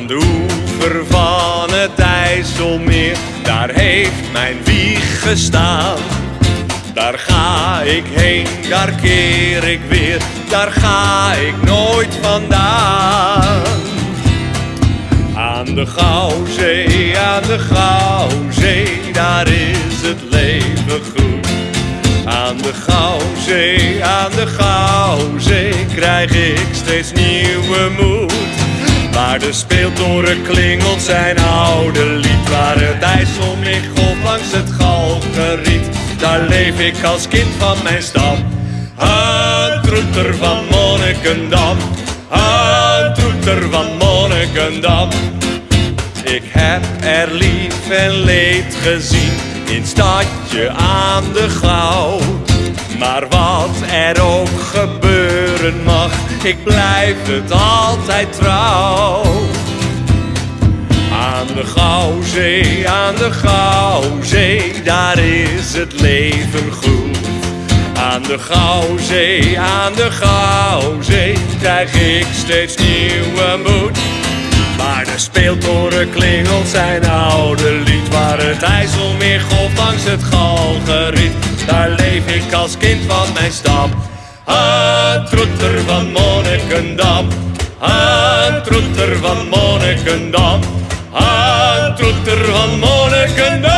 Aan de oever van het IJsselmeer, daar heeft mijn wieg gestaan. Daar ga ik heen, daar keer ik weer, daar ga ik nooit vandaan. Aan de Gouwzee, aan de Gouwzee, daar is het leven goed. Aan de Gouwzee, aan de Gouwzee, krijg ik steeds nieuwe moed. Waar de speeltoren klingelt zijn oude lied, waar het IJsselmeer golft langs het Galgeriet. Daar leef ik als kind van mijn stam. Troeter van Monnikendam, een troeter van Monnikendam. Ik heb er lief en leed gezien in stadje aan de gauw. Maar wat er ook ik blijf het altijd trouw. Aan de Gouwzee, aan de Gouwzee, daar is het leven goed. Aan de Gouwzee, aan de Gouwzee, krijg ik steeds nieuwe moed. Waar de speeltoren klingelt zijn oude lied, waar het IJsselmeer golft langs het Galgeriet. Daar leef ik als kind van mijn stam. Een troeter van Monnikendam, een troeter van Monnikendam, een troeter van Monnikendam.